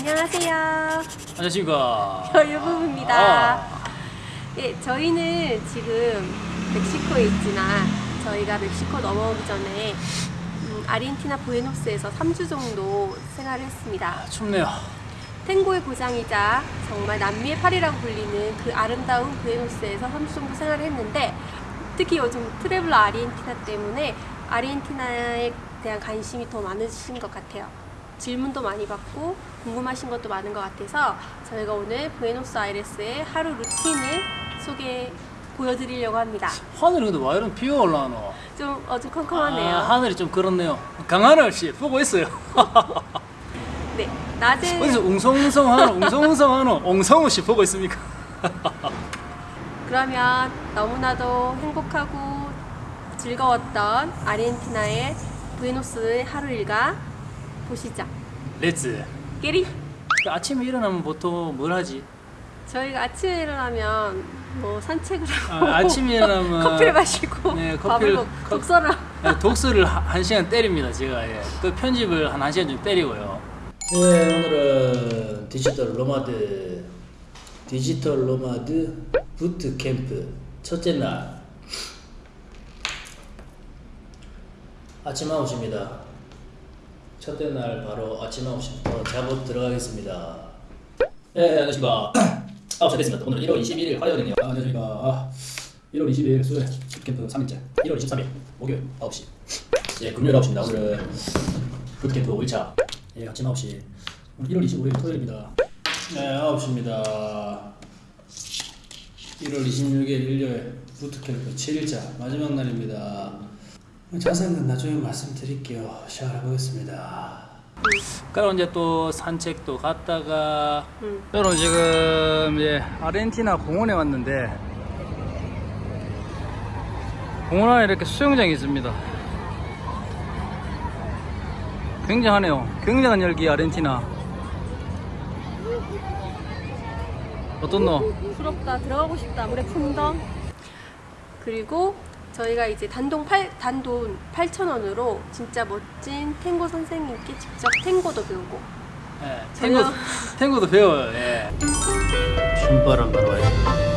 안녕하세요. 안녕하십니까. 여유부부입니다. 아, 예, 저희는 지금 멕시코에 있지만 저희가 멕시코 넘어오기 전에 음, 아르헨티나 부에노스에서 3주 정도 생활을 했습니다. 춥네요. 탱고의 고장이자 정말 남미의 파리라고 불리는 그 아름다운 부에노스에서 3주 정도 생활을 했는데 특히 요즘 트래블러 아르헨티나 때문에 아르헨티나에 대한 관심이 더 많으신 것 같아요. 질문도 많이 받고 궁금하신 것도 많은 것 같아서 저희가 오늘 부에노스아이레스의 하루 루틴을 소개 보여드리려고 합니다. 하늘이 근데 왜 이런 비가 올라오노? 좀 어두컴컴하네요. 아, 하늘이 좀 그렇네요. 강하늘 씨 보고 있어요. 네, 낮에 어디서 웅성웅성하노? 웅성웅성하노? 옹성우 씨 보고 있습니까? 그러면 너무나도 행복하고 즐거웠던 아르헨티나의 부에노스의 하루 일과 보시죠. Let's get it 아침에 일어나면 보통 뭘 하지? 저희가 아침에 일어나면 뭐 산책을 하고 아, 아침에 일어나면 커피를 마시고 네, 밥을 커피를- 먹고 커- 독서를 네, 독서를 한, 한 시간 때립니다 제가 예. 또 편집을 한 1시간 좀 때리고요 네 오늘은 digital nomad digital nomad 부트 캠프 첫째 날 아침 9시입니다 첫째 날 바로 아침 9시부터 작업 들어가겠습니다. 네 안녕하십니까. 9시 됐습니다. 오늘 1월 21일 화요일이네요. 아, 안녕하십니까. 아, 1월 22일 수요일 부트캠프 3일째. 1월 23일 목요일 9시. 예 금요일 9시입니다. 오늘은 부트캠프 5일차. 예 아침 9시. 오늘 1월 25일 토요일입니다. 네 9시입니다. 1월 26일 일요일 부트캠프 7일차 마지막 날입니다 자세한 건 나중에 말씀드릴게요. 시작을 해보겠습니다. 그럼 이제 또 산책도 갔다가 음. 여러분 지금 예, 아르헨티나 공원에 왔는데 공원 안에 이렇게 수영장이 있습니다. 굉장하네요. 굉장한 열기 아르헨티나. 어떻노? 부럽다. 들어가고 싶다. 물에 풍덩. 그리고 저희가 이제 단돈 8 단돈 8,000원으로 진짜 멋진 탱고 선생님께 직접 탱고도 배우고 예, 탱고, 탱고도 배워요 예. 와요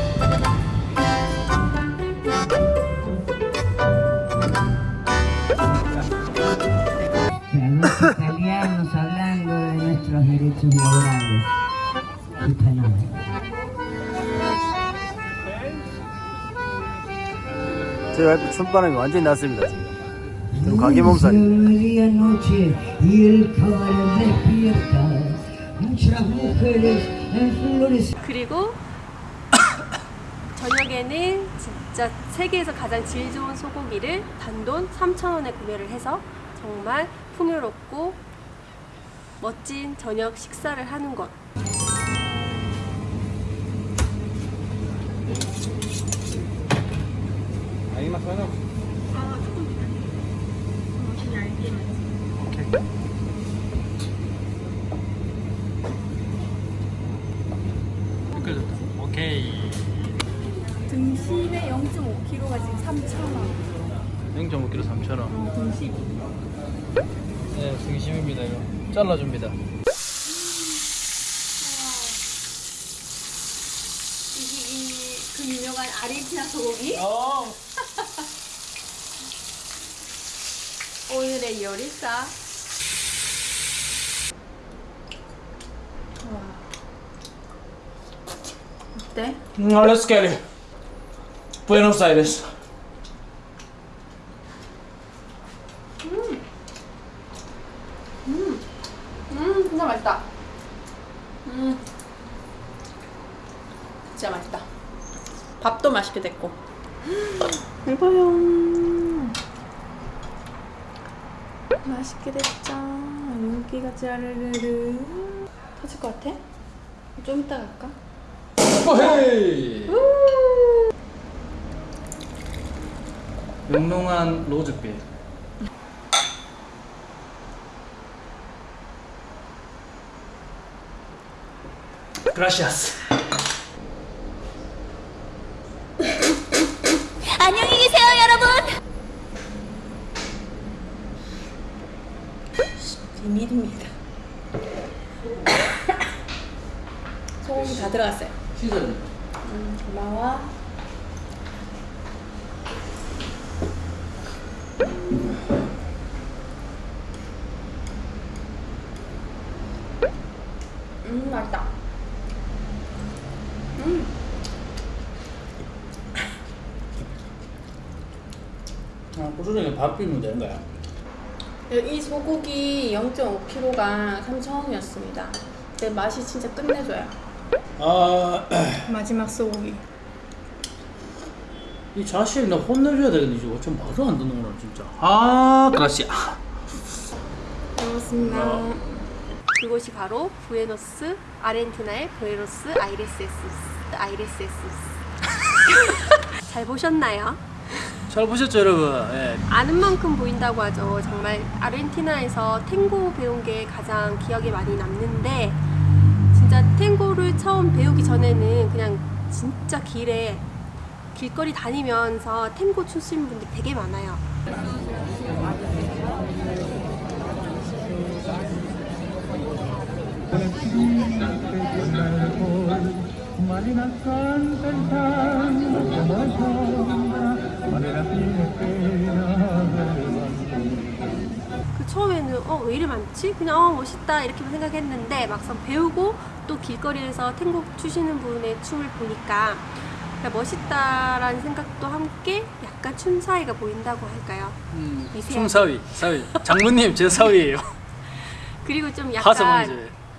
los italianos hablando de nuestros derechos laborales y penales. 제 와이프 춤바람이 완전히 났습니다 지금 mujeres en flores 그리고 저녁에는 진짜 세계에서 가장 질 좋은 소고기를 단돈 3,000원에 구매를 해서 정말 풍요롭고 멋진 저녁 식사를 하는 것. 오케이 오케이 등심의 0.5kg가 지금 3,000원. 0.5kg 3,000원 등심. 네 등심입니다 이거 잘라줍니다 이게 그 유명한 아르헨티나 소고기? 어. 오늘의 요리사. 어때? No, let's get it. Buenos Aires. 음, 진짜 맛있다. 음, 진짜 맛있다. 밥도 맛있게 됐고. 이거요. 맛있게 됐죠. 여기가 짜르르르. 터질 것 같아? 좀 이따 갈까? 헤이 영롱한 로즈빛 그라시아스 안녕히 계세요, 여러분. 비밀입니다. 소고기 다 들어갔어요. 시선. 음, 고마워. 음, 맛있다. 음, 아, 고추장에 밥 비우면 되는 거야. 이 소고기 0.5kg가 3,000원이었습니다. 근데 맛이 진짜 끝내줘요. 아, 마지막 소고기. 이 자식 나 혼내줘야 되겠네. 지금 좀 말도 안 듣는구나 진짜. 아, 그렇지. 고맙습니다. 그곳이 바로 부에노스 아르헨티나의 부에노스 아이레스에스 아이레스에스 잘 보셨나요? 잘 보셨죠 여러분? 예. 아는 만큼 보인다고 하죠. 정말 아르헨티나에서 탱고 배운 게 가장 기억에 많이 남는데 진짜 탱고를 처음 배우기 전에는 그냥 진짜 길에 길거리 다니면서 탱고 추시는 분들 되게 많아요. 그 처음에는 어 왜 이리 많지? 그냥 어 멋있다 이렇게만 생각했는데 막상 배우고 또 길거리에서 탱고 추시는 분의 춤을 보니까 그냥 멋있다라는 생각도 함께 약간 춤 사이가 보인다고 할까요? 음. 춤사위, 사위. 장모님 제 사위예요. 그리고 좀 약간.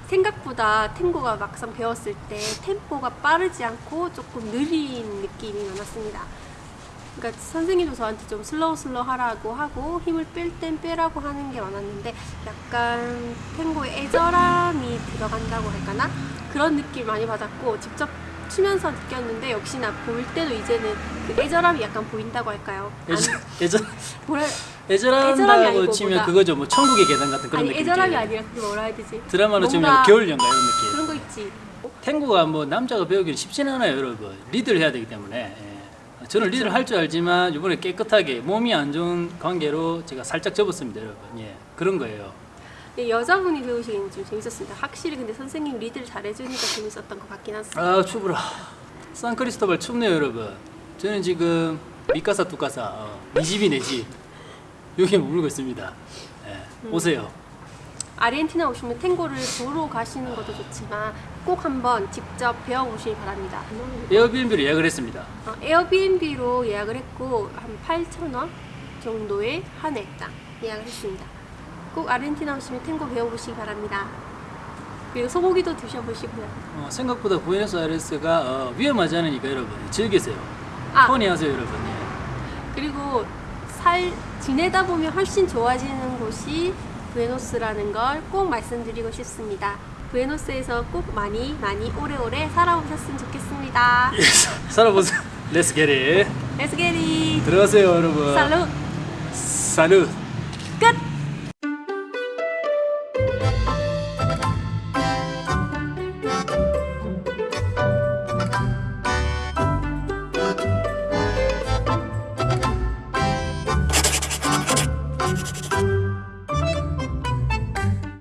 생각보다 탱고가 막상 배웠을 때 템포가 빠르지 않고 조금 느린 느낌이 많았습니다. 그러니까 선생님도 저한테 좀 slow slow 하라고 하고 힘을 뺄 땐 빼라고 하는 게 많았는데 약간 탱고에 애절함이 들어간다고 할까나 그런 느낌 많이 받았고 직접 추면서 느꼈는데 역시나 볼 때도 이제는 그 애절함이 약간 보인다고 할까요? 뭐라 애절함이 애절한다고 치면. 그거죠. 뭐 천국의 계단 같은 그런 느낌이죠. 애절함이 아니라 그게 뭐라 해야 되지? 드라마로 치면 겨울 연가 이런 느낌. 그런 거 있지. 탱고가 뭐 남자가 배우기는 쉽지는 않아요, 여러분. 리드를 해야 되기 때문에. 예. 저는 리드를 할 줄 알지만 이번에 깨끗하게 몸이 안 좋은 관계로 제가 살짝 접었습니다, 여러분. 예, 그런 거예요. 네, 여자분이 배우시기는 좀 재밌었습니다. 확실히 근데 선생님 리드를 잘해주니까 재밌었던 것 같긴 합니다. 아 추브라. 산크리스토발 춥네요, 여러분. 저는 지금 미카사 뚜카사 어, 네 집이 내 집. 여기 머물고 있습니다. 예, 오세요. 아르헨티나 오시면 탱고를 보러 가시는 것도 좋지만 꼭 한번 직접 배워보시기 바랍니다. 에어비앤비로 예약을 했습니다. 어, 에어비앤비로 예약을 했고 한 8,000원 정도의 한 일당 예약을 했습니다. 꼭 아르헨티나 오시면 탱고 배워보시기 바랍니다. 그리고 소고기도 드셔보시고요. 어, 생각보다 부에노스아이레스가 어, 위험하지 않으니까 여러분 즐기세요. 아, 펀히 하세요, 여러분. 예. 그리고 살 지내다 보면 훨씬 좋아지는 곳이 부에노스라는 걸 꼭 말씀드리고 싶습니다. 부에노스에서 꼭 많이 많이 오래오래 살아오셨으면 좋겠습니다. 살아보세요. Let's get it. Let's get it. 들어가세요, 여러분. 살루. 살루.